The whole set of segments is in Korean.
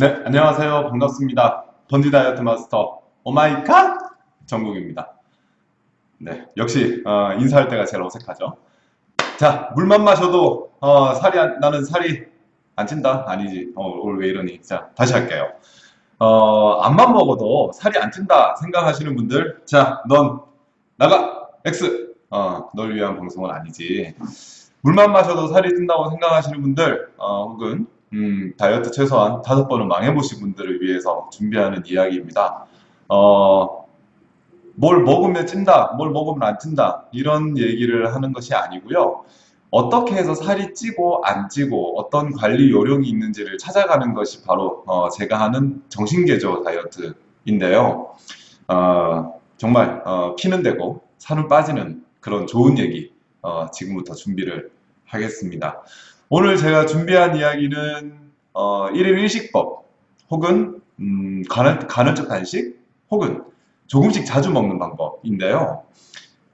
네, 안녕하세요. 반갑습니다. 번지 다이어트 마스터 오마이갓 정국입니다. 네, 역시 어, 인사할 때가 제일 어색하죠. 자, 물만 마셔도 어, 살이 안, 나는 살이 안 찐다? 아니지. 어, 오늘 왜 이러니? 자, 다시 할게요. 어, 암만 먹어도 살이 안 찐다 생각하시는 분들, 자, 넌 나가! X! 어, 널 위한 방송은 아니지. 물만 마셔도 살이 찐다고 생각하시는 분들, 어, 혹은 음, 다이어트 최소한 다섯 번은 망해보신 분들을 위해서 준비하는 이야기입니다. 어, 뭘 먹으면 찐다, 뭘 먹으면 안 찐다, 이런 얘기를 하는 것이 아니고요. 어떻게 해서 살이 찌고 안 찌고 어떤 관리 요령이 있는지를 찾아가는 것이 바로 어, 제가 하는 정신개조 다이어트인데요. 어, 정말 어, 피는 되고 살은 빠지는 그런 좋은 얘기 어, 지금부터 준비를 하겠습니다. 오늘 제가 준비한 이야기는 어, 1일 1식법 혹은 음, 간헐, 간헐적 단식 혹은 조금씩 자주 먹는 방법인데요.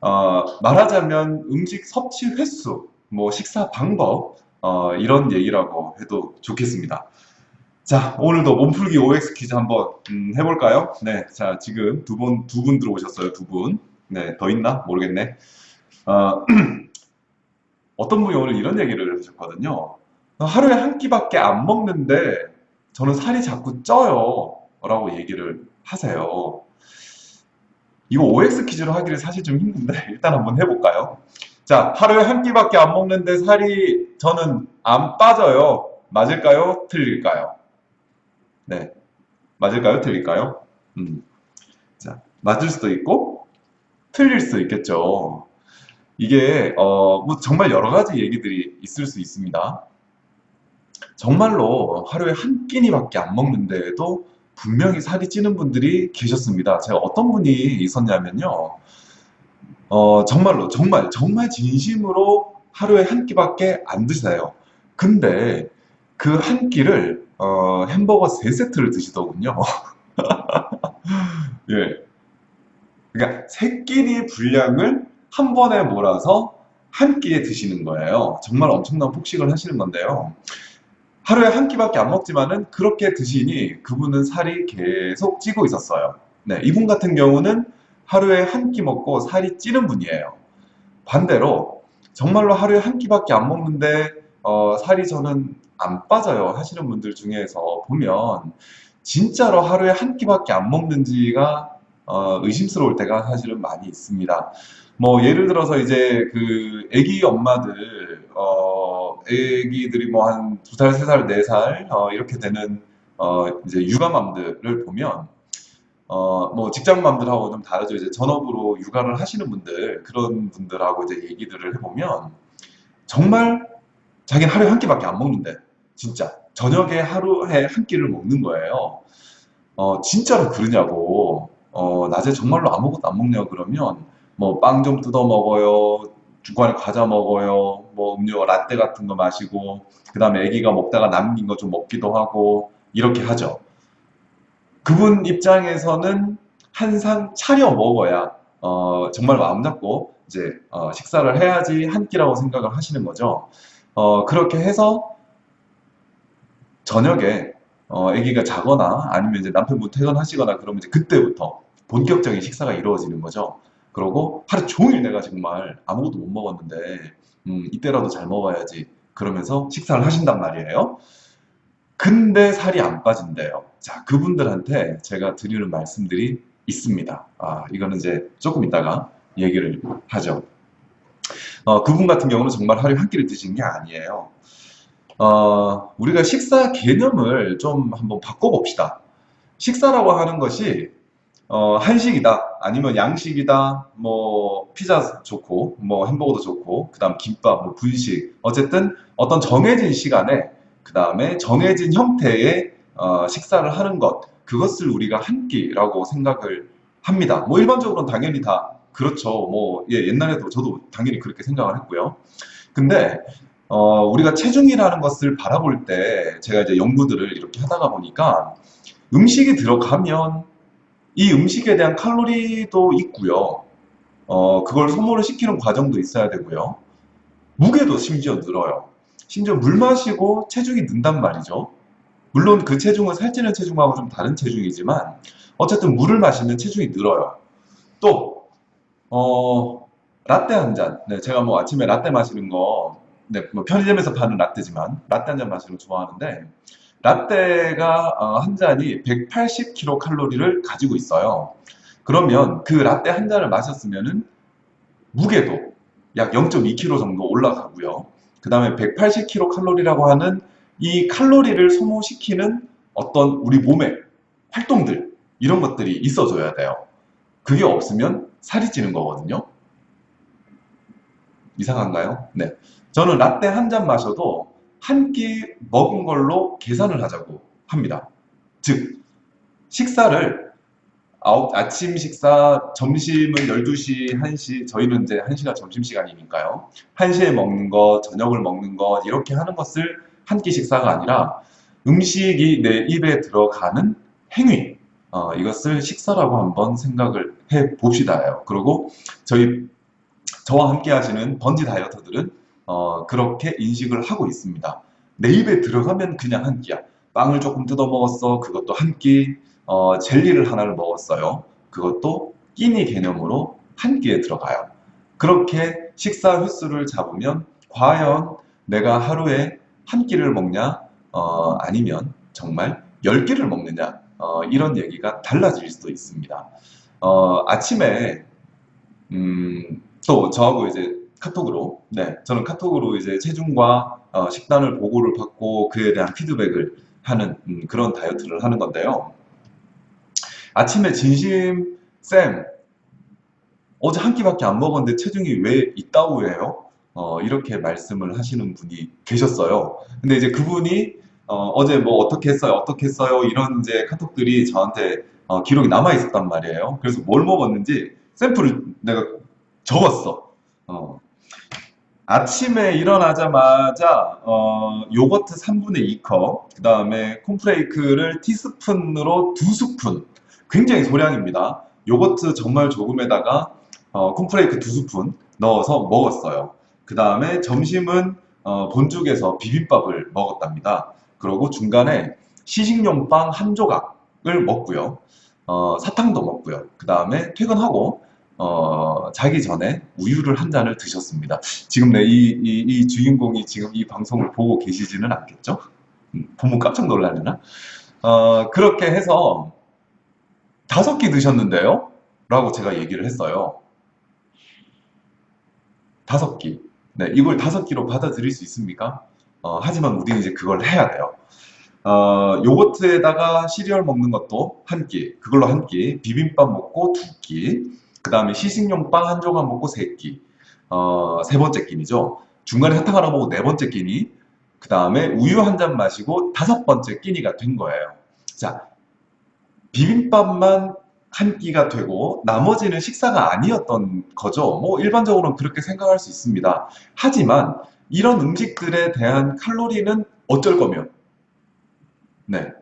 어, 말하자면 음식 섭취 횟수, 뭐 식사 방법 어, 이런 얘기라고 해도 좋겠습니다. 자, 오늘도 몸풀기 OX 퀴즈 한번 음, 해볼까요? 네, 자 지금 두 분 두 분 들어오셨어요, 두 분. 네, 더 있나 모르겠네. 어, 어떤 분이 오늘 이런 얘기를 하셨거든요. 하루에 한 끼밖에 안 먹는데 저는 살이 자꾸 쪄요. 라고 얘기를 하세요. 이거 OX 퀴즈로 하기를 사실 좀 힘든데 일단 한번 해볼까요? 자, 하루에 한 끼밖에 안 먹는데 살이 저는 안 빠져요. 맞을까요? 틀릴까요? 네. 맞을까요? 틀릴까요? 음. 자, 맞을 수도 있고 틀릴 수도 있겠죠. 이게 어, 뭐 정말 여러 가지 얘기들이 있을 수 있습니다. 정말로 하루에 한 끼니밖에 안 먹는데도 분명히 살이 찌는 분들이 계셨습니다. 제가 어떤 분이 있었냐면요. 어, 정말로 정말 정말 진심으로 하루에 한 끼밖에 안 드세요. 근데 그 한 끼를 어, 햄버거 세 세트를 드시더군요. 예. 그러니까 세 끼니 분량을 한 번에 몰아서 한 끼에 드시는 거예요. 정말 엄청난 폭식을 하시는 건데요. 하루에 한 끼밖에 안 먹지만은 그렇게 드시니 그분은 살이 계속 찌고 있었어요. 네, 이분 같은 경우는 하루에 한 끼 먹고 살이 찌는 분이에요. 반대로 정말로 하루에 한 끼밖에 안 먹는데 어, 살이 저는 안 빠져요 하시는 분들 중에서 보면 진짜로 하루에 한 끼밖에 안 먹는지가 어, 의심스러울 때가 사실은 많이 있습니다. 뭐 예를 들어서 이제 그 아기 엄마들 어 아기들이 뭐 한 두 살, 세 살, 네 살 어, 이렇게 되는 어 이제 육아맘들을 보면 어 뭐 직장맘들하고 좀 다르죠. 이제 전업으로 육아를 하시는 분들 그런 분들하고 이제 얘기들을 해보면 정말 자기는 하루에 한 끼밖에 안 먹는데 진짜 저녁에 하루에 한 끼를 먹는 거예요. 어 진짜로 그러냐고 어 낮에 정말로 아무것도 안 먹냐고 그러면 뭐 빵 좀 뜯어 먹어요. 중간에 과자 먹어요. 뭐 음료 라떼 같은 거 마시고 그 다음에 아기가 먹다가 남긴 거 좀 먹기도 하고 이렇게 하죠. 그분 입장에서는 한상 차려 먹어야 어, 정말 마음 잡고 이제 어, 식사를 해야지 한 끼라고 생각을 하시는 거죠. 어, 그렇게 해서 저녁에 어, 아기가 자거나 아니면 이제 남편분 퇴근하시거나 그러면 이제 그때부터 본격적인 식사가 이루어지는 거죠. 그러고 하루 종일 내가 정말 아무것도 못 먹었는데 음, 이때라도 잘 먹어야지 그러면서 식사를 하신단 말이에요. 근데 살이 안 빠진대요. 자, 그분들한테 제가 드리는 말씀들이 있습니다. 아, 이거는 이제 조금 이따가 얘기를 하죠. 어, 그분 같은 경우는 정말 하루에 한 끼를 드시는 게 아니에요. 어, 우리가 식사 개념을 좀 한번 바꿔봅시다. 식사라고 하는 것이 어, 한식이다, 아니면 양식이다, 뭐, 피자 좋고, 뭐, 햄버거도 좋고, 그 다음 김밥, 뭐, 분식. 어쨌든 어떤 정해진 시간에, 그 다음에 정해진 형태의 어, 식사를 하는 것, 그것을 우리가 한 끼라고 생각을 합니다. 뭐, 일반적으로는 당연히 다 그렇죠. 뭐, 예, 옛날에도 저도 당연히 그렇게 생각을 했고요. 근데, 어, 우리가 체중이라는 것을 바라볼 때, 제가 이제 연구들을 이렇게 하다가 보니까, 음식이 들어가면 이 음식에 대한 칼로리도 있고요. 어, 그걸 소모를 시키는 과정도 있어야 되고요. 무게도 심지어 늘어요. 심지어 물 마시고 체중이 는단 말이죠. 물론 그 체중은 살찌는 체중하고 좀 다른 체중이지만 어쨌든 물을 마시면 체중이 늘어요. 또 어, 라떼 한 잔. 네, 제가 뭐 아침에 라떼 마시는 거, 네, 뭐 편의점에서 파는 라떼지만 라떼 한 잔 마시는 거 좋아하는데 라떼가 어, 한 잔이 180kcal를 가지고 있어요. 그러면 그 라떼 한 잔을 마셨으면은 무게도 약 0.2kg 정도 올라가고요. 그 다음에 180kcal라고 하는 이 칼로리를 소모시키는 어떤 우리 몸의 활동들 이런 것들이 있어줘야 돼요. 그게 없으면 살이 찌는 거거든요. 이상한가요? 네. 저는 라떼 한 잔 마셔도 한 끼 먹은 걸로 계산을 하자고 합니다. 즉, 식사를 아홉, 아침 식사, 점심은 12시, 1시, 저희는 이제 1시가 점심시간이니까요. 1시에 먹는 것, 저녁을 먹는 것, 이렇게 하는 것을 한 끼 식사가 아니라 음식이 내 입에 들어가는 행위, 어, 이것을 식사라고 한번 생각을 해 봅시다요. 그리고 저희 저와 함께 하시는 번지 다이어터들은 어, 그렇게 인식을 하고 있습니다. 내 입에 들어가면 그냥 한 끼야. 빵을 조금 뜯어 먹었어. 그것도 한 끼. 어, 젤리를 하나를 먹었어요. 그것도 끼니 개념으로 한 끼에 들어가요. 그렇게 식사 횟수를 잡으면 과연 내가 하루에 한 끼를 먹냐, 어, 아니면 정말 열 끼를 먹느냐, 어, 이런 얘기가 달라질 수도 있습니다. 어, 아침에 음, 또 저하고 이제 카톡으로, 네, 저는 카톡으로 이제 체중과 어, 식단을 보고를 받고 그에 대한 피드백을 하는 음, 그런 다이어트를 하는 건데요. 아침에 진심 쌤 어제 한 끼밖에 안 먹었는데 체중이 왜 있다고해요? 어, 이렇게 말씀을 하시는 분이 계셨어요. 근데 이제 그분이 어, 제뭐 어떻게 했어요? 어떻게 했어요? 이런 이제 카톡들이 저한테 어, 기록이 남아 있었단 말이에요. 그래서 뭘 먹었는지 샘플을 내가 적었어. 어. 아침에 일어나자마자 어, 요거트 3분의 2컵, 그 다음에 콘프레이크를 티스푼으로 2스푼, 굉장히 소량입니다. 요거트 정말 조금에다가 어, 콘프레이크 2스푼 넣어서 먹었어요. 그 다음에 점심은 어, 본죽에서 비빔밥을 먹었답니다. 그리고 중간에 시식용 빵 한 조각을 먹고요. 어, 사탕도 먹고요. 그 다음에 퇴근하고 어, 자기 전에 우유를 한 잔을 드셨습니다. 지금 내 이, 이, 이 주인공이 지금 이 방송을 보고 계시지는 않겠죠? 음, 보면 깜짝 놀라려나? 어, 그렇게 해서 다섯 끼 드셨는데요? 라고 제가 얘기를 했어요. 다섯 끼. 네, 이걸 다섯 끼로 받아들일 수 있습니까? 어, 하지만 우리는 이제 그걸 해야 돼요. 어, 요거트에다가 시리얼 먹는 것도 한 끼, 그걸로 한 끼, 비빔밥 먹고 두 끼, 그 다음에 시식용 빵 한 조각 먹고 세 끼, 어, 세 번째 끼니죠. 중간에 사탕 하나 먹고 네 번째 끼니, 그 다음에 우유 한 잔 마시고 다섯 번째 끼니가 된 거예요. 자, 비빔밥만 한 끼가 되고 나머지는 식사가 아니었던 거죠. 뭐 일반적으로는 그렇게 생각할 수 있습니다. 하지만 이런 음식들에 대한 칼로리는 어쩔 거면 네.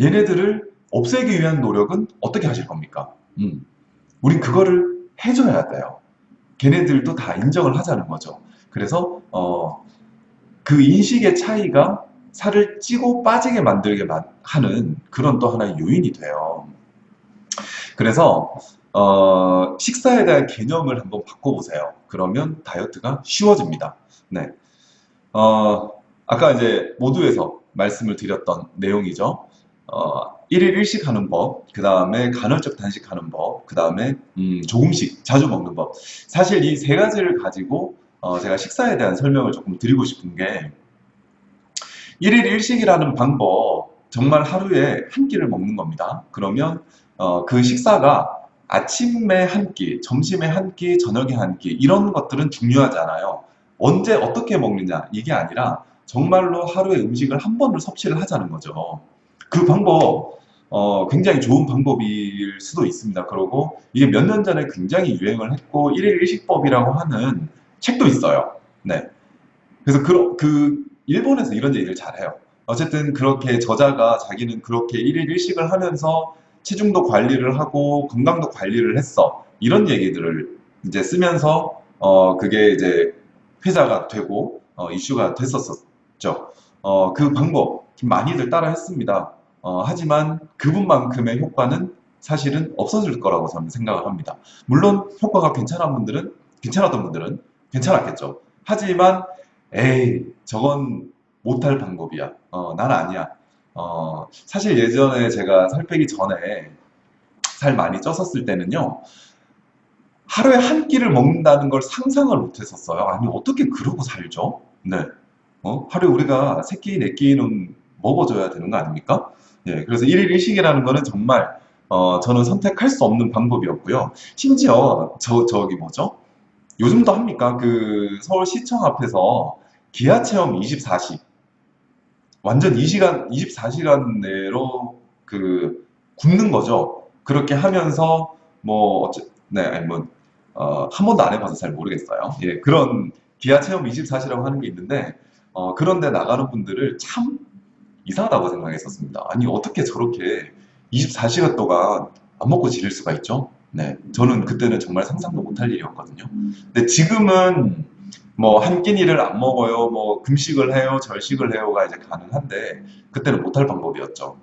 얘네들을 없애기 위한 노력은 어떻게 하실 겁니까? 음. 우린 그거를 해줘야 돼요. 걔네들도 다 인정을 하자는 거죠. 그래서 어, 그 인식의 차이가 살을 찌고 빠지게 만들게 하는 그런 또 하나의 요인이 돼요. 그래서 어, 식사에 대한 개념을 한번 바꿔보세요. 그러면 다이어트가 쉬워집니다. 네. 어, 아까 이제 모두에서 말씀을 드렸던 내용이죠. 어, 1일 1식 하는 법, 그 다음에 간헐적 단식하는 법, 그 다음에 음, 조금씩 자주 먹는 법. 사실 이 세 가지를 가지고 어, 제가 식사에 대한 설명을 조금 드리고 싶은 게 1일 1식이라는 방법 정말 하루에 한 끼를 먹는 겁니다. 그러면 어, 그 식사가 아침에 한 끼, 점심에 한 끼, 저녁에 한 끼 이런 것들은 중요하잖아요. 언제 어떻게 먹느냐 이게 아니라 정말로 하루에 음식을 한 번을 섭취를 하자는 거죠. 그 방법 어, 굉장히 좋은 방법일 수도 있습니다. 그리고 이게 몇 년 전에 굉장히 유행을 했고 1일 1식법이라고 하는 책도 있어요. 네. 그래서 그, 그 일본에서 이런 얘기를 잘해요. 어쨌든 그렇게 저자가 자기는 그렇게 1일 1식을 하면서 체중도 관리를 하고 건강도 관리를 했어. 이런 얘기들을 이제 쓰면서 어 그게 이제 회자가 되고 어 이슈가 됐었었죠. 어, 그 방법 많이들 따라 했습니다. 어, 하지만 그분만큼의 효과는 사실은 없어질 거라고 저는 생각을 합니다. 물론 효과가 괜찮은 분들은 괜찮았던 분들은 괜찮았겠죠. 하지만 에이 저건 못할 방법이야. 어, 난 아니야. 어, 사실 예전에 제가 살 빼기 전에 살 많이 쪘었을 때는요. 하루에 한 끼를 먹는다는 걸 상상을 못 했었어요. 아니, 어떻게 그러고 살죠? 네. 어? 하루에 우리가 세 끼, 네 끼는 먹어줘야 되는 거 아닙니까? 예, 그래서 1일 1식이라는 거는 정말, 어, 저는 선택할 수 없는 방법이었고요. 심지어, 저, 저기 뭐죠? 요즘도 합니까? 그 서울시청 앞에서 기아 체험 24시. 완전 2시간, 24시간 내로 그 굶는 거죠. 그렇게 하면서 뭐 어째, 네, 뭐 어, 한 번도 안 해봐서 잘 모르겠어요. 예, 그런 기아 체험 24시라고 하는 게 있는데 어, 그런데 나가는 분들을 참 이상하다고 생각했었습니다. 아니 어떻게 저렇게 24시간 동안 안 먹고 지낼 수가 있죠? 네, 저는 그때는 정말 상상도 못할 일이었거든요. 근데 지금은 뭐 한 끼니를 안 먹어요, 뭐 금식을 해요, 절식을 해요가 이제 가능한데 그때는 못할 방법이었죠.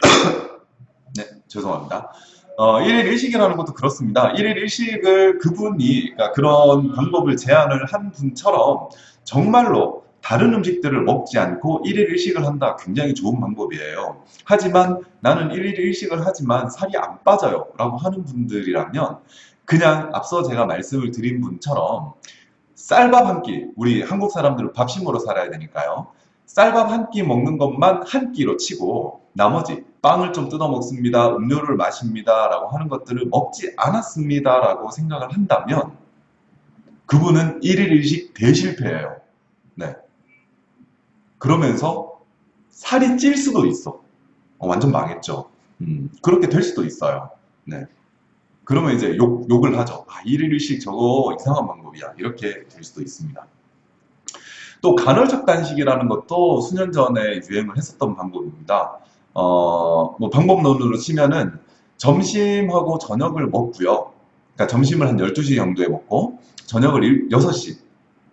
네, 죄송합니다. 어, 1일 1식이라는 것도 그렇습니다. 1일 1식을 그분이, 그러니까 그런 방법을 제안을 한 분처럼 정말로 다른 음식들을 먹지 않고 1일 1식을 한다. 굉장히 좋은 방법이에요. 하지만 나는 1일 1식을 하지만 살이 안 빠져요. 라고 하는 분들이라면 그냥 앞서 제가 말씀을 드린 분처럼 쌀밥 한 끼, 우리 한국 사람들은 밥심으로 살아야 되니까요. 쌀밥 한 끼 먹는 것만 한 끼로 치고 나머지 빵을 좀 뜯어 먹습니다. 음료를 마십니다. 라고 하는 것들을 먹지 않았습니다. 라고 생각을 한다면 그분은 1일 1식 대실패예요. 네. 그러면서 살이 찔 수도 있어. 어, 완전 망했죠. 음, 그렇게 될 수도 있어요. 네. 그러면 이제 욕, 욕을 하죠. 아, 1일 1식 저거 이상한 방법이야. 이렇게 될 수도 있습니다. 또 간헐적 단식이라는 것도 수년 전에 유행을 했었던 방법입니다. 어, 뭐 방법론으로 치면은 점심하고 저녁을 먹고요. 그러니까 점심을 한 12시 정도에 먹고 저녁을 6시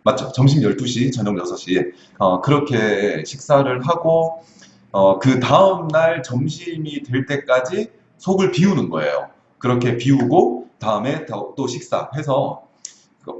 맞죠? 점심 12시, 저녁 6시 어, 그렇게 식사를 하고 어, 그 다음날 점심이 될 때까지 속을 비우는 거예요. 그렇게 비우고 다음에 또 식사해서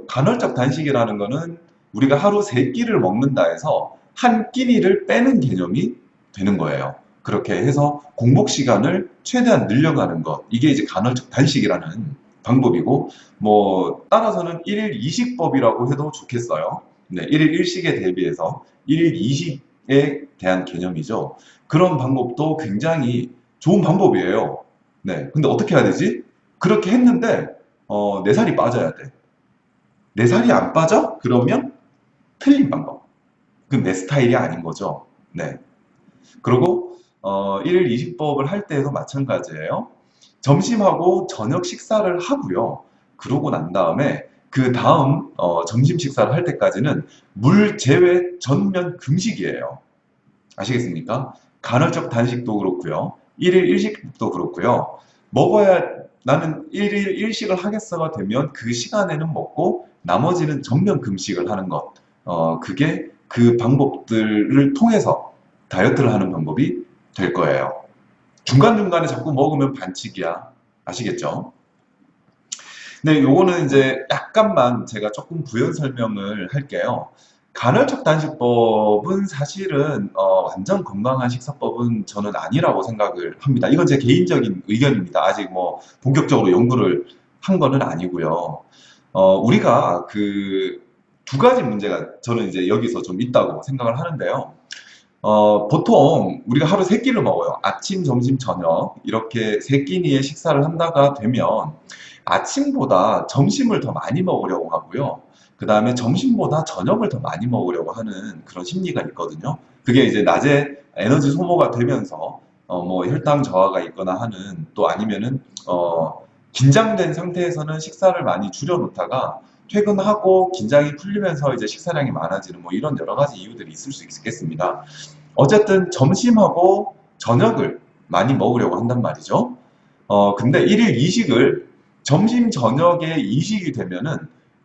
간헐적 단식이라는 거는 우리가 하루 세 끼를 먹는다 해서 한 끼니를 빼는 개념이 되는 거예요. 그렇게 해서 공복 시간을 최대한 늘려가는 것. 이게 이제 간헐적 단식이라는 방법이고, 뭐, 따라서는 1일 2식법이라고 해도 좋겠어요. 네, 1일 1식에 대비해서 1일 2식에 대한 개념이죠. 그런 방법도 굉장히 좋은 방법이에요. 네, 근데 어떻게 해야 되지? 그렇게 했는데, 어, 내 살이 빠져야 돼. 내 살이 안 빠져? 그러면 틀린 방법. 그건 내 스타일이 아닌 거죠. 네. 그리고 어, 1일 20법을 할 때도 마찬가지예요. 점심하고 저녁 식사를 하고요. 그러고 난 다음에 그 다음 어, 점심 식사를 할 때까지는 물 제외 전면 금식이에요. 아시겠습니까? 간헐적 단식도 그렇고요. 1일 1식도 그렇고요. 먹어야 나는 1일 1식을 하겠어가 되면 그 시간에는 먹고 나머지는 전면 금식을 하는 것. 어, 그게 그 방법들을 통해서 다이어트를 하는 방법이 될 거예요. 중간중간에 자꾸 먹으면 반칙이야. 아시겠죠? 네, 요거는 이제 약간만 제가 조금 부연 설명을 할게요. 간헐적 단식법은 사실은 어, 완전 건강한 식사법은 저는 아니라고 생각을 합니다. 이건 제 개인적인 의견입니다. 아직 뭐 본격적으로 연구를 한 거는 아니고요. 어, 우리가 그 두 가지 문제가 저는 이제 여기서 좀 있다고 생각을 하는데요. 어, 보통 우리가 하루 세 끼를 먹어요. 아침, 점심, 저녁 이렇게 세 끼니의 식사를 한다가 되면 아침보다 점심을 더 많이 먹으려고 하고요. 그 다음에 점심보다 저녁을 더 많이 먹으려고 하는 그런 심리가 있거든요. 그게 이제 낮에 에너지 소모가 되면서 어, 뭐 혈당 저하가 있거나 하는 또 아니면은 어, 긴장된 상태에서는 식사를 많이 줄여놓다가 퇴근하고 긴장이 풀리면서 이제 식사량이 많아지는 뭐 이런 여러 가지 이유들이 있을 수 있겠습니다. 어쨌든 점심하고 저녁을 많이 먹으려고 한단 말이죠. 어, 근데 1일 2식을 점심, 저녁에 2식이 되면은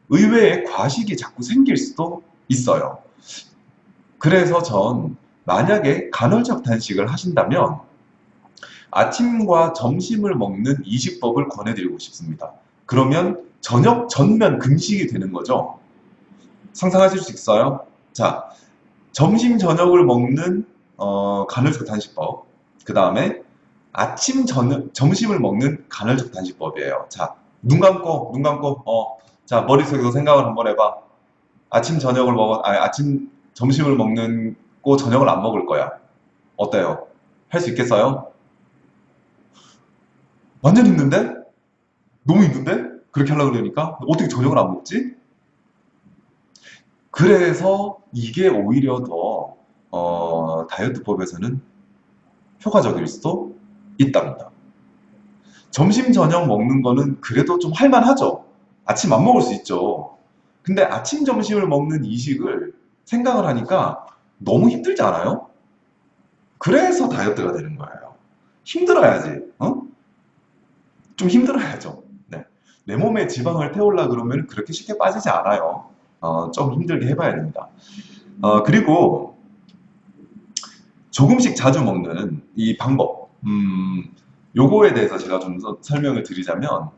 의외의 과식이 자꾸 생길 수도 있어요. 그래서 전 만약에 간헐적 단식을 하신다면 아침과 점심을 먹는 이식법을 권해드리고 싶습니다. 그러면 저녁 전면 금식이 되는 거죠. 상상하실 수 있어요? 자, 점심 저녁을 먹는 어, 간헐적 단식법. 그 다음에 아침 저녁 점심을 먹는 간헐적 단식법이에요. 자, 눈 감고 눈 감고 어, 자 머릿속에서 생각을 한번 해봐. 아침 저녁을 먹어, 아니 아침 점심을 먹는 고 저녁을 안 먹을 거야. 어때요? 할 수 있겠어요? 완전 힘든데? 너무 힘든데? 그렇게 하려고 그러니까? 어떻게 저녁을 안 먹지? 그래서 이게 오히려 더 어, 다이어트법에서는 효과적일 수도 있답니다. 점심 저녁 먹는 거는 그래도 좀 할만하죠. 아침 안 먹을 수 있죠. 근데 아침 점심을 먹는 이식을 생각을 하니까 너무 힘들지 않아요? 그래서 다이어트가 되는 거예요. 힘들어야지. 어? 좀 힘들어야죠. 네. 내 몸에 지방을 태우려 그러면 그렇게 쉽게 빠지지 않아요. 어, 좀 힘들게 해봐야 됩니다. 어, 그리고 조금씩 자주 먹는 이 방법, 음, 요거에 대해서 제가 좀더 설명을 드리자면,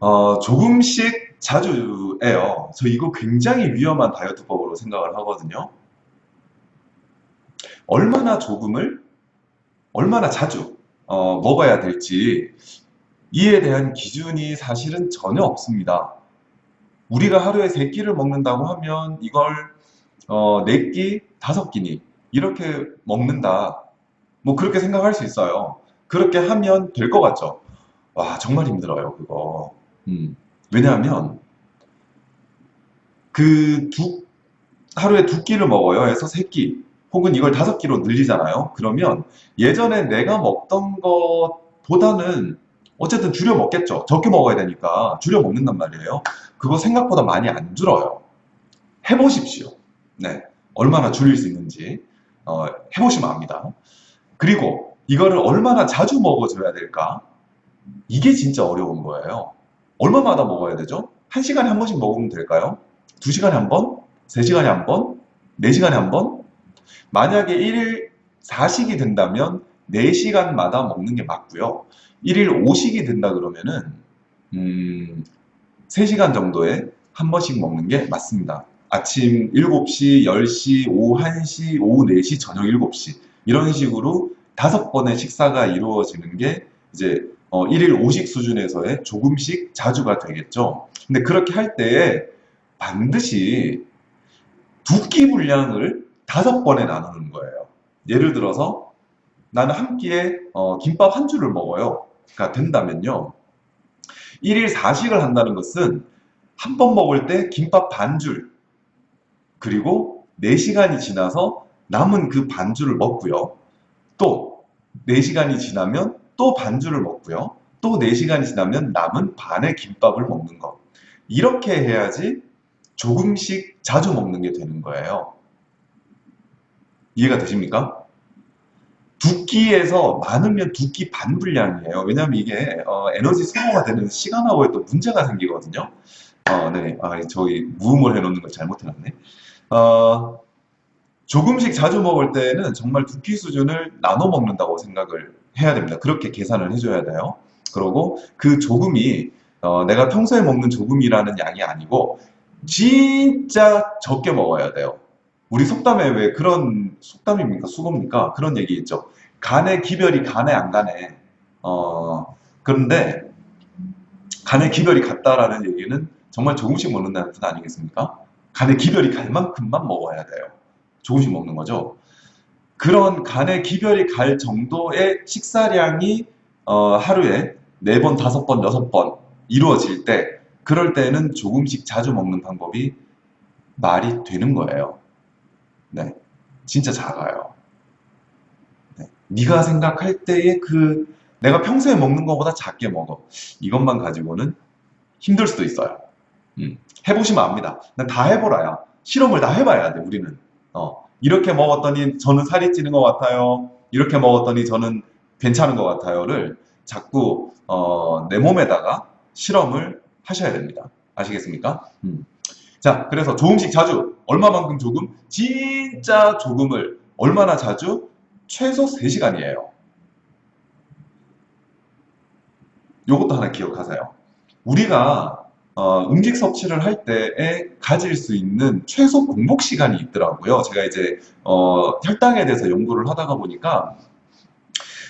어, 조금씩 자주예요. 저 이거 굉장히 위험한 다이어트법으로 생각을 하거든요. 얼마나 조금을, 얼마나 자주 어, 먹어야 될지 이에 대한 기준이 사실은 전혀 없습니다. 우리가 하루에 세 끼를 먹는다고 하면 이걸 어, 네 끼, 다섯 끼니 이렇게 먹는다. 뭐 그렇게 생각할 수 있어요. 그렇게 하면 될 것 같죠. 와 정말 힘들어요 그거. 음, 왜냐하면 그 두, 하루에 두 끼를 먹어요. 해서 세 끼. 혹은 이걸 다섯 끼로 늘리잖아요. 그러면 예전에 내가 먹던 것보다는 어쨌든 줄여 먹겠죠. 적게 먹어야 되니까 줄여 먹는단 말이에요. 그거 생각보다 많이 안 줄어요. 해보십시오. 네. 얼마나 줄일 수 있는지 어, 해보시면 압니다. 그리고 이거를 얼마나 자주 먹어줘야 될까? 이게 진짜 어려운 거예요. 얼마마다 먹어야 되죠? 한 시간에 한 번씩 먹으면 될까요? 두 시간에 한 번? 세 시간에 한 번? 네 시간에 한 번? 만약에 1일 4식이 된다면 4시간마다 먹는 게 맞고요. 1일 5식이 된다 그러면은 음, 3시간 정도에 한 번씩 먹는 게 맞습니다. 아침 7시, 10시, 오후 1시, 오후 4시, 저녁 7시 이런 식으로 다섯 번의 식사가 이루어지는 게 이제 어, 1일 5식 수준에서의 조금씩 자주가 되겠죠. 근데 그렇게 할 때에 반드시 두 끼 분량을 다섯 번에 나누는 거예요. 예를 들어서 나는 한 끼에 어, 김밥 한 줄을 먹어요. 가 된다면요. 1일 4식을 한다는 것은 한 번 먹을 때 김밥 반 줄 그리고 4시간이 지나서 남은 그 반줄을 먹고요. 또 4시간이 지나면 또 반줄을 먹고요. 또 4시간이 지나면 남은 반의 김밥을 먹는 것. 이렇게 해야지 조금씩 자주 먹는 게 되는 거예요. 이해가 되십니까? 두 끼에서 많으면 두 끼 반 분량이에요. 왜냐하면 이게 어, 에너지 소모가 되는 시간하고에 또 문제가 생기거든요. 어, 네, 아, 저기 무음을 해놓는 걸 잘못해놨네. 어, 조금씩 자주 먹을 때는 정말 두 끼 수준을 나눠 먹는다고 생각을 해야 됩니다. 그렇게 계산을 해줘야 돼요. 그리고 그 조금이 어, 내가 평소에 먹는 조금이라는 양이 아니고 진짜 적게 먹어야 돼요. 우리 속담에 왜 그런 속담입니까? 수고입니까? 그런 얘기 있죠. 간의 기별이 간에 안 가네. 어, 그런데 간의 기별이 같다라는 얘기는 정말 조금씩 먹는다는 뜻 아니겠습니까? 간의 기별이 갈 만큼만 먹어야 돼요. 조금씩 먹는 거죠. 그런 간의 기별이 갈 정도의 식사량이 어, 하루에 4번, 5번, 6번 이루어질 때 그럴 때는 조금씩 자주 먹는 방법이 말이 되는 거예요. 네, 진짜 작아요. 네, 네가 생각할 때의 그 내가 평소에 먹는 것보다 작게 먹어. 이것만 가지고는 힘들 수도 있어요. 음, 해보시면 압니다. 다 해보라야. 실험을 다 해봐야 돼, 우리는. 어, 이렇게 먹었더니 저는 살이 찌는 것 같아요. 이렇게 먹었더니 저는 괜찮은 것 같아요를 자꾸 어, 내 몸에다가 실험을 하셔야 됩니다. 아시겠습니까? 음. 자, 그래서 조금씩 자주 얼마만큼 조금? 진짜 조금을 얼마나 자주? 최소 3시간이에요. 요것도 하나 기억하세요. 우리가 어, 음식 섭취를 할 때에 가질 수 있는 최소 공복 시간이 있더라고요. 제가 이제 어, 혈당에 대해서 연구를 하다가 보니까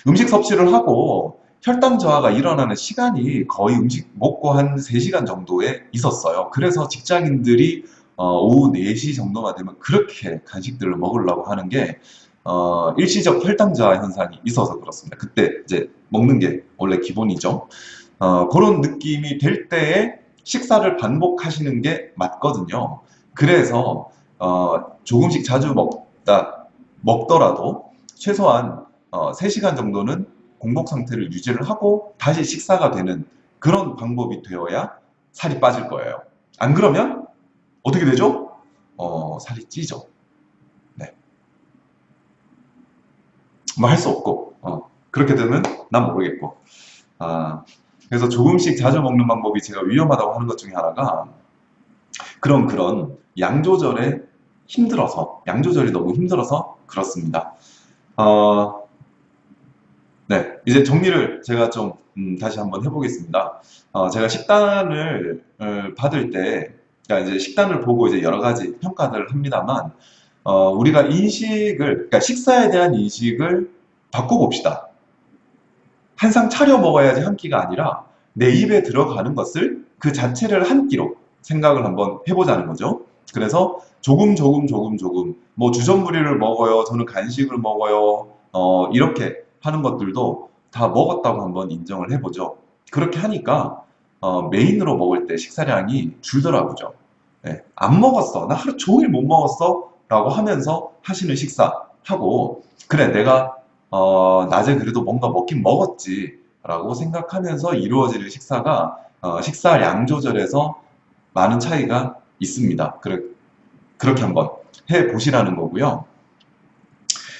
음식 섭취를 하고 혈당 저하가 일어나는 시간이 거의 음식 먹고 한 3시간 정도에 있었어요. 그래서 직장인들이 어, 오후 4시 정도가 되면 그렇게 간식들을 먹으려고 하는 게 어, 일시적 혈당 저하 현상이 있어서 그렇습니다. 그때 이제 먹는 게 원래 기본이죠. 어, 그런 느낌이 될 때에 식사를 반복하시는 게 맞거든요. 그래서 어, 조금씩 자주 먹다 먹더라도 최소한 어, 3시간 정도는 공복 상태를 유지를 하고 다시 식사가 되는 그런 방법이 되어야 살이 빠질 거예요. 안 그러면 어떻게 되죠? 어, 살이 찌죠. 네. 뭐 할 수 없고 어, 그렇게 되면 난 모르겠고 아, 그래서 조금씩 자주 먹는 방법이 제가 위험하다고 하는 것 중에 하나가 그런 그런 양 조절에 힘들어서 양 조절이 너무 힘들어서 그렇습니다. 어, 네, 이제 정리를 제가 좀 음, 다시 한번 해보겠습니다. 어, 제가 식단을 어, 받을 때, 그러니까 이제 식단을 보고 이제 여러 가지 평가를 합니다만, 어, 우리가 인식을, 그러니까 식사에 대한 인식을 바꿔봅시다. 한상 차려 먹어야지 한 끼가 아니라 내 입에 들어가는 것을 그 자체를 한 끼로 생각을 한번 해보자는 거죠. 그래서 조금 조금 조금 조금 뭐 주전부리를 먹어요. 저는 간식을 먹어요. 어, 이렇게 하는 것들도 다 먹었다고 한번 인정을 해보죠. 그렇게 하니까 어, 메인으로 먹을 때 식사량이 줄더라고요. 네, 안 먹었어. 나 하루 종일 못 먹었어. 라고 하면서 하시는 식사하고 그래 내가 어, 낮에 그래도 뭔가 먹긴 먹었지 라고 생각하면서 이루어지는 식사가 어, 식사량 조절에서 많은 차이가 있습니다. 그래, 그렇게 한번 해 보시라는 거고요.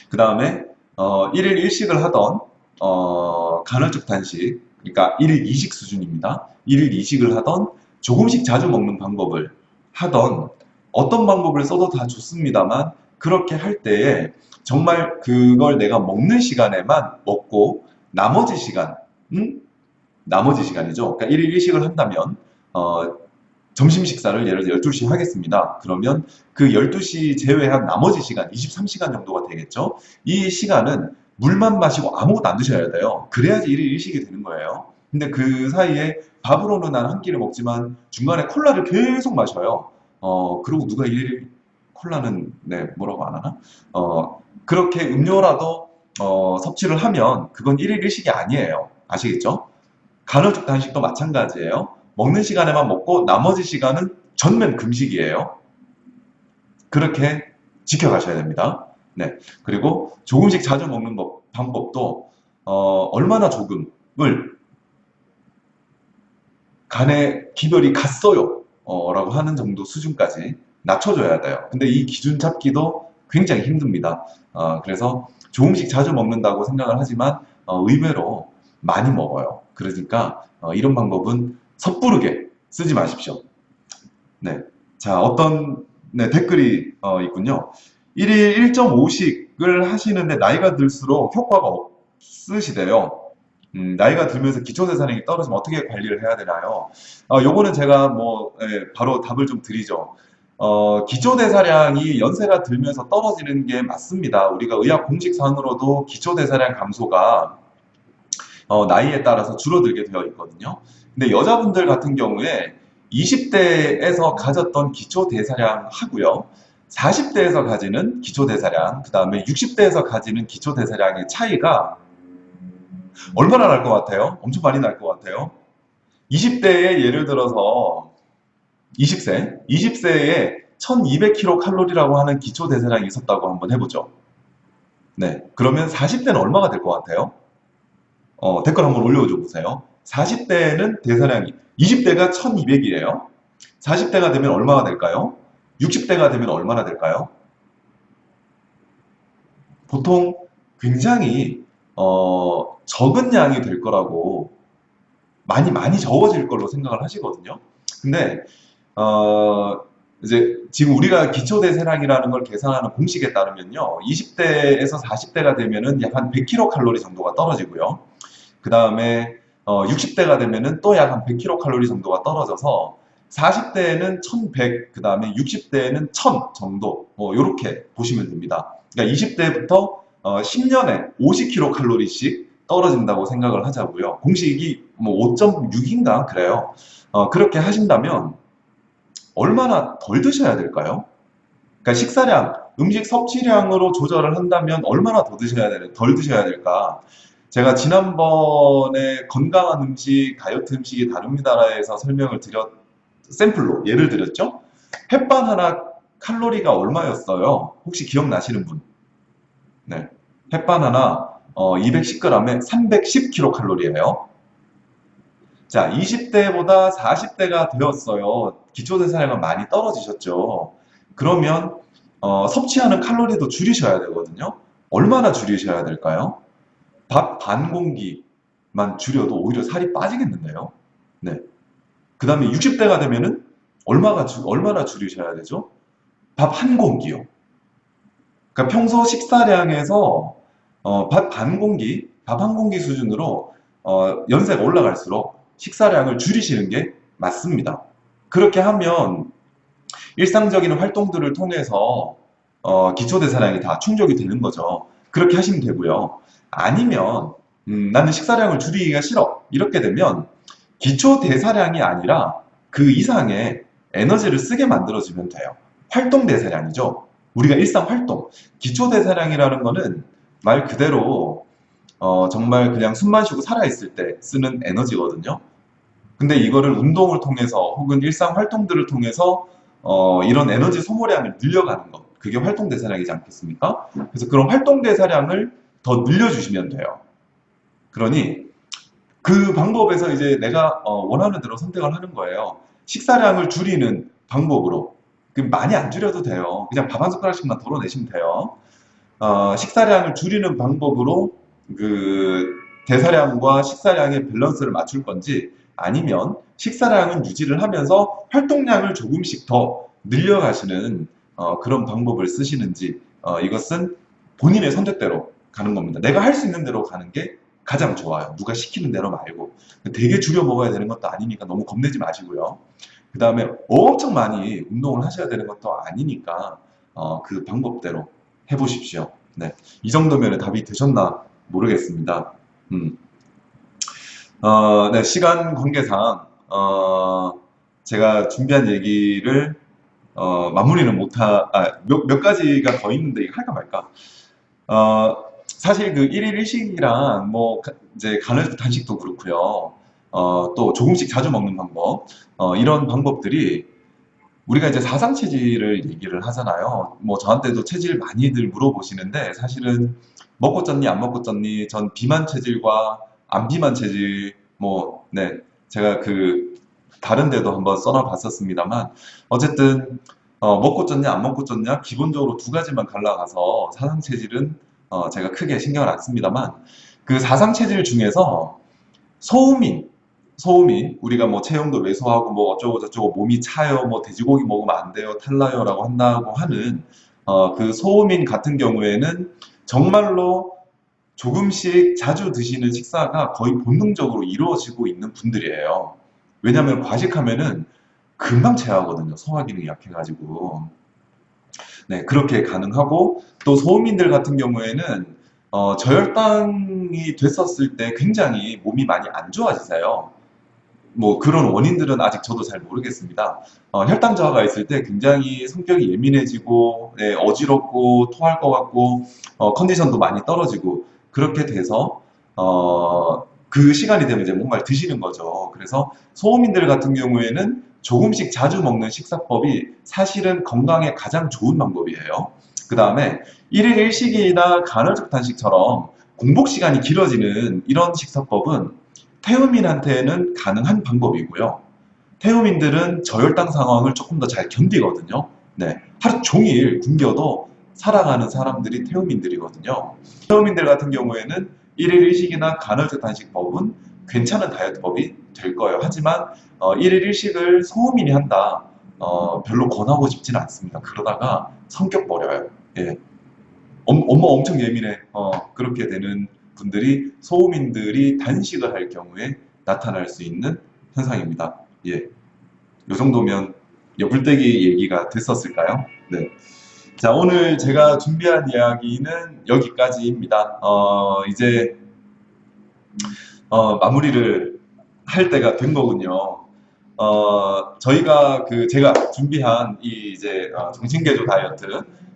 그 다음에 어, 1일 1식을 하던 어, 간헐적 단식, 그러니까 1일 2식 수준입니다. 1일 2식을 하던 조금씩 자주 먹는 방법을 하던 어떤 방법을 써도 다 좋습니다만 그렇게 할 때에 정말 그걸 내가 먹는 시간에만 먹고 나머지 시간, 음? 나머지 시간이죠. 그러니까 1일 1식을 한다면 어, 점심 식사를 예를 들어 12시 하겠습니다. 그러면 그 12시 제외한 나머지 시간, 23시간 정도가 되겠죠. 이 시간은 물만 마시고 아무것도 안 드셔야 돼요. 그래야지 1일 1식이 되는 거예요. 근데 그 사이에 밥으로는 난 한 끼를 먹지만 중간에 콜라를 계속 마셔요. 어, 그리고 누가 1일 콜라는 네, 뭐라고 안 하나? 어, 그렇게 음료라도 어, 섭취를 하면 그건 1일 1식이 아니에요. 아시겠죠? 간헐적 단식도 마찬가지예요. 먹는 시간에만 먹고 나머지 시간은 전면 금식이에요. 그렇게 지켜가셔야 됩니다. 네. 그리고 조금씩 자주 먹는 법, 방법도 어, 얼마나 조금을 간에 기별이 갔어요. 어, 라고 하는 정도 수준까지 낮춰줘야 돼요. 근데 이 기준 잡기도 굉장히 힘듭니다. 어, 그래서 조금씩 자주 먹는다고 생각을 하지만 어, 의외로 많이 먹어요. 그러니까 어, 이런 방법은 섣부르게 쓰지 마십시오. 네. 자, 어떤 네, 댓글이 어, 있군요. 1일 1.5식을 하시는데 나이가 들수록 효과가 없으시대요. 음, 나이가 들면서 기초대사량이 떨어지면 어떻게 관리를 해야 되나요? 어, 요거는 제가 뭐 예, 바로 답을 좀 드리죠. 어, 기초대사량이 연세가 들면서 떨어지는 게 맞습니다. 우리가 의학 공식상으로도 기초대사량 감소가 어, 나이에 따라서 줄어들게 되어 있거든요. 근데 여자분들 같은 경우에 20대에서 가졌던 기초대사량 하고요. 40대에서 가지는 기초대사량, 그 다음에 60대에서 가지는 기초대사량의 차이가 얼마나 날 것 같아요? 엄청 많이 날 것 같아요. 20대에 예를 들어서 20세, 20세에 1200kcal라고 하는 기초대사량이 있었다고 한번 해보죠. 네, 그러면 40대는 얼마가 될 것 같아요? 어, 댓글 한번 올려줘 보세요. 40대는 대사량이 20대가 1200이에요. 40대가 되면 얼마가 될까요? 60대가 되면 얼마나 될까요? 보통 굉장히 어, 적은 양이 될 거라고 많이 많이 적어질 걸로 생각을 하시거든요. 근데 어, 이제 지금 우리가 기초 대사량이라는 걸 계산하는 공식에 따르면요. 20대에서 40대가 되면은 약 한 100kcal 정도가 떨어지고요. 그 다음에 60대가 되면은 또 약 한 100kcal 정도가 떨어져서 40대에는 1100, 그 다음에 60대에는 1000 정도, 뭐, 요렇게 보시면 됩니다. 그러니까 20대부터 10년에 50kcal씩 떨어진다고 생각을 하자고요. 공식이 뭐 5.6인가 그래요. 어, 그렇게 하신다면 얼마나 덜 드셔야 될까요? 그러니까 식사량, 음식 섭취량으로 조절을 한다면 얼마나 더 드셔야 될, 덜 드셔야 될까? 제가 지난번에 건강한 음식, 다이어트 음식이 다릅니다라에서 설명을 드렸, 샘플로 예를 들었죠? 햇반 하나 칼로리가 얼마였어요? 혹시 기억나시는 분? 네. 햇반 하나 어, 210g에 310kcal예요. 자, 20대보다 40대가 되었어요. 기초대사량은 많이 떨어지셨죠. 그러면 어, 섭취하는 칼로리도 줄이셔야 되거든요. 얼마나 줄이셔야 될까요? 밥 반 공기만 줄여도 오히려 살이 빠지겠는데요. 네. 그 다음에 60대가 되면은 얼마가 주- 얼마나 줄이셔야 되죠? 밥 한 공기요. 그러니까 평소 식사량에서 어, 밥 반 공기, 밥 한 공기 수준으로 어, 연세가 올라갈수록 식사량을 줄이시는 게 맞습니다. 그렇게 하면 일상적인 활동들을 통해서 어, 기초대사량이 다 충족이 되는 거죠. 그렇게 하시면 되고요. 아니면 음, 나는 식사량을 줄이기가 싫어. 이렇게 되면 기초 대사량이 아니라 그 이상의 에너지를 쓰게 만들어주면 돼요. 활동 대사량이죠. 우리가 일상 활동. 기초 대사량이라는 거는 말 그대로 어, 정말 그냥 숨만 쉬고 살아있을 때 쓰는 에너지거든요. 근데 이거를 운동을 통해서 혹은 일상 활동들을 통해서 어, 이런 에너지 소모량을 늘려가는 것. 그게 활동 대사량이지 않겠습니까? 그래서 그런 활동 대사량을 더 늘려주시면 돼요. 그러니 그 방법에서 이제 내가 어, 원하는 대로 선택을 하는 거예요. 식사량을 줄이는 방법으로. 그 많이 안 줄여도 돼요. 그냥 밥 한 숟가락씩만 덜어내시면 돼요. 어, 식사량을 줄이는 방법으로 그 대사량과 식사량의 밸런스를 맞출 건지 아니면 식사량은 유지를 하면서 활동량을 조금씩 더 늘려가시는 어, 그런 방법을 쓰시는지 어, 이것은 본인의 선택대로 가는 겁니다. 내가 할 수 있는 대로 가는 게 가장 좋아요. 누가 시키는 대로 말고. 되게 줄여 먹어야 되는 것도 아니니까 너무 겁내지 마시고요. 그 다음에 엄청 많이 운동을 하셔야 되는 것도 아니니까 어, 그 방법대로 해보십시오. 네. 이 정도면 답이 되셨나 모르겠습니다. 음. 어, 네, 시간 관계상, 어, 제가 준비한 얘기를, 어, 마무리는 못하, 아, 몇, 몇 가지가 더 있는데, 이거 할까 말까. 어, 사실 그 1일 1식이랑, 뭐, 가- 이제 간헐적 단식도 그렇고요. 어, 또 조금씩 자주 먹는 방법, 어, 이런 방법들이 우리가 이제 사상 체질을 얘기를 하잖아요. 뭐 저한테도 체질 많이들 물어보시는데 사실은 먹고 쪘니 안 먹고 쪘니 전 비만 체질과 안 비만 체질 뭐 네 제가 그 다른 데도 한번 써놔 봤었습니다만 어쨌든 어, 먹고 쪘냐 안 먹고 쪘냐 기본적으로 두 가지만 갈라가서 사상 체질은 어, 제가 크게 신경을 안 씁니다만 그 사상 체질 중에서 소음인 소음이 우리가 뭐 체형도 왜소하고 뭐 어쩌고 저쩌고 몸이 차요 뭐 돼지고기 먹으면 안 돼요 탈나요라고 한다고 하는 어, 그 소음인 같은 경우에는 정말로 조금씩 자주 드시는 식사가 거의 본능적으로 이루어지고 있는 분들이에요. 왜냐하면 과식하면은 금방 체하거든요. 소화 기능이 약해가지고. 네, 그렇게 가능하고 또 소음인들 같은 경우에는 어, 저혈당이 됐었을 때 굉장히 몸이 많이 안 좋아지세요. 뭐 그런 원인들은 아직 저도 잘 모르겠습니다. 어, 혈당 저하가 있을 때 굉장히 성격이 예민해지고 네, 어지럽고 토할 것 같고 어, 컨디션도 많이 떨어지고 그렇게 돼서 어, 그 시간이 되면 이제 뭔가를 드시는 거죠. 그래서 소음인들 같은 경우에는 조금씩 자주 먹는 식사법이 사실은 건강에 가장 좋은 방법이에요. 그 다음에 1일 1식이나 간헐적 단식처럼 공복 시간이 길어지는 이런 식사법은 태음인한테는 가능한 방법이고요. 태음인들은 저혈당 상황을 조금 더 잘 견디거든요. 네. 하루 종일 굶겨도 살아가는 사람들이 태음인들이거든요. 태음인들 같은 경우에는 1일 1식이나 간헐적 단식법은 괜찮은 다이어트법이 될 거예요. 하지만 어, 1일 1식을 소음인이 한다. 어, 별로 권하고 싶지는 않습니다. 그러다가 성격 버려요. 예. 엄, 엄마 엄청 예민해. 어, 그렇게 되는 분들이 소음인들이 단식을 할 경우에 나타날 수 있는 현상입니다. 예. 요 정도면 여불대기 얘기가 됐었을까요? 네. 자, 오늘 제가 준비한 이야기는 여기까지입니다. 어, 이제, 어, 마무리를 할 때가 된 거군요. 어, 저희가 그, 제가 준비한 이 이제, 어, 정신개조 다이어트,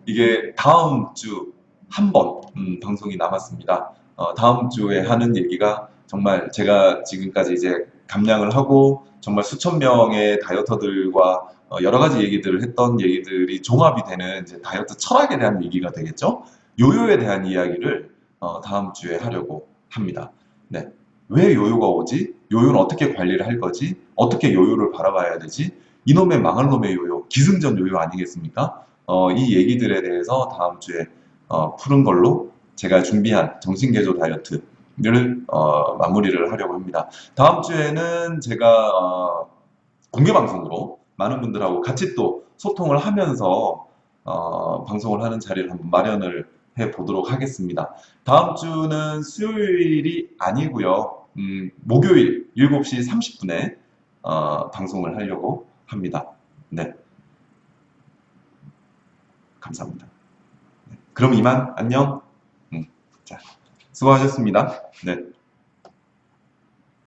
이게 다음 주 한 번, 음, 방송이 남았습니다. 어, 다음 주에 하는 얘기가 정말 제가 지금까지 이제 감량을 하고 정말 수천 명의 다이어터들과 어, 여러 가지 얘기들을 했던 얘기들이 종합이 되는 이제 다이어트 철학에 대한 얘기가 되겠죠. 요요에 대한 이야기를 어, 다음 주에 하려고 합니다. 네. 왜 요요가 오지? 요요는 어떻게 관리를 할 거지? 어떻게 요요를 바라봐야 되지? 이놈의 망할 놈의 요요, 기승전 요요 아니겠습니까? 어, 이 얘기들에 대해서 다음 주에 어, 푸는 걸로 제가 준비한 정신개조 다이어트를 어, 마무리를 하려고 합니다. 다음 주에는 제가 어, 공개 방송으로 많은 분들하고 같이 또 소통을 하면서 어, 방송을 하는 자리를 한번 마련을 해 보도록 하겠습니다. 다음 주는 수요일이 아니고요. 음, 목요일 7시 30분에 어, 방송을 하려고 합니다. 네. 감사합니다. 네. 그럼 이만 안녕. 음, 자, 수고하셨습니다. 네.